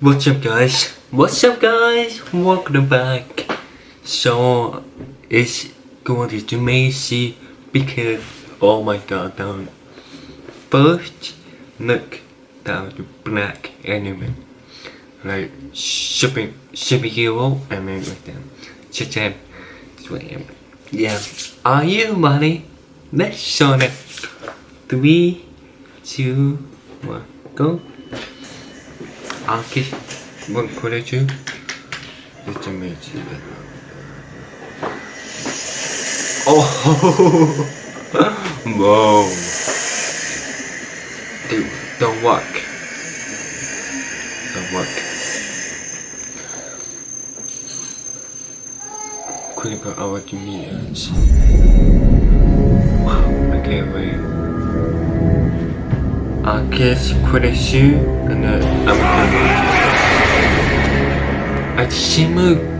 What's up guys? What's up guys? Welcome back. So it's going to be amazing because oh my god down. First look down the black anime. Like super superhero and then like them. Shazam. Slam. Yeah. Are you ready? Let's show it. Three, two, one, go anche bon kolejczy jeszcze mieć oh wow dude don't work. Don't work. clinical hour to I gave away I guess quite a shoe and I'm ム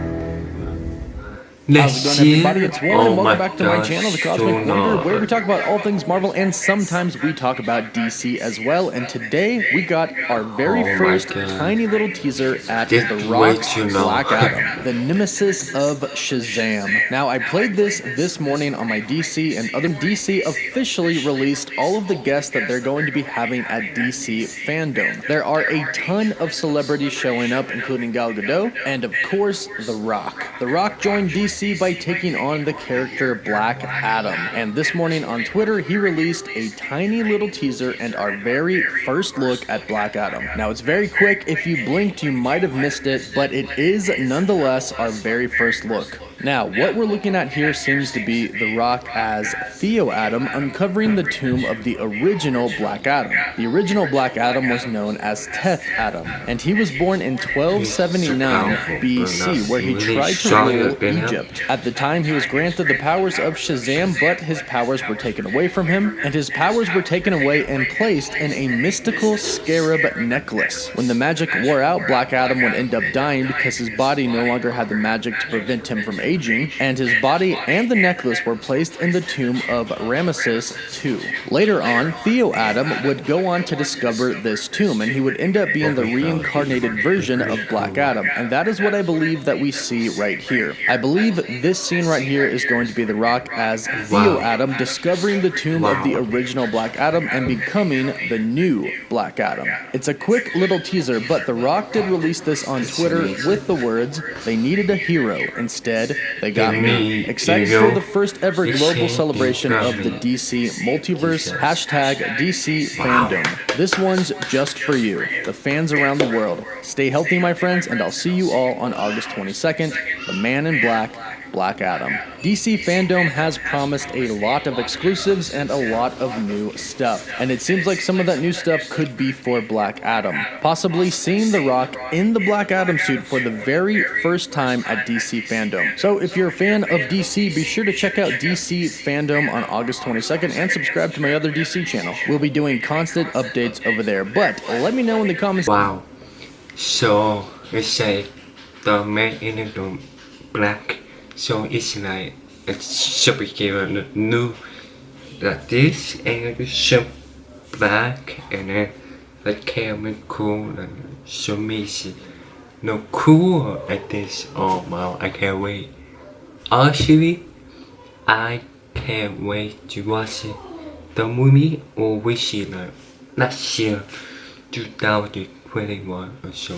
How's it going, everybody? It's Warren. Oh Welcome back to my channel, The Cosmic so Wonder, where we talk about all things Marvel and sometimes we talk about DC as well. And today we got our very Oh first tiny little teaser at This The Rock's. Black Adam, the nemesis of Shazam. Now, I played this this morning on my DC, and other DC officially released all of the guests that they're going to be having at DC Fandom. There are a ton of celebrities showing up, including Gal Gadot, and of course, The Rock. The Rock joined DC by taking on the character Black Adam, and this morning on Twitter, he released a tiny little teaser and our very first look at Black Adam. Now, it's very quick. If you blinked, you might have missed it, but it is nonetheless our very first look. Now, what we're looking at here seems to be The Rock as Theo Adam uncovering the tomb of the original Black Adam. The original Black Adam was known as Teth Adam, and he was born in 1279 BC, where he tried to rule Egypt. At the time, he was granted the powers of Shazam, but his powers were taken away from him, and his powers were taken away and placed in a mystical scarab necklace. When the magic wore out, Black Adam would end up dying because his body no longer had the magic to prevent him from aging, and his body and the necklace were placed in the tomb of Ramesses II. Later on, Theo Adam would go on to discover this tomb, and he would end up being the reincarnated version of Black Adam, and that is what I believe that we see right here. I believe this scene right here is going to be The Rock as Theo Adam discovering the tomb of the original Black Adam and becoming the new Black Adam. It's a quick little teaser, but The Rock did release this on Twitter with the words, they needed a hero. Instead, they got me. Excited for the first ever global celebration of the DC multiverse, hashtag DC fandom. This one's just for you, the fans around the world. Stay healthy, my friends, and I'll see you all on August 22nd, The Man in Black, Black Adam. DC Fandom has promised a lot of exclusives and a lot of new stuff. And it seems like some of that new stuff could be for Black Adam. Possibly seeing The Rock in the Black Adam suit for the very first time at DC Fandom. So if you're a fan of DC, be sure to check out DC Fandom on August 22nd and subscribe to my other DC channel. We'll be doing constant updates over there. But let me know in the comments. Wow. So let's say the man in the black. So it's like a new like this and it's so black and then the camera cool and so amazing. No cool like this. Oh wow, I can't wait. Actually, I can't wait to watch it. The movie oh, or wish it like last year, 2021 or so.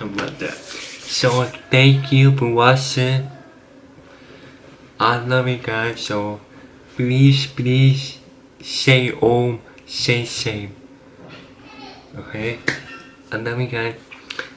Like that. So thank you for watching. I love you guys. So please, please say home, say safe. Okay? I love you guys.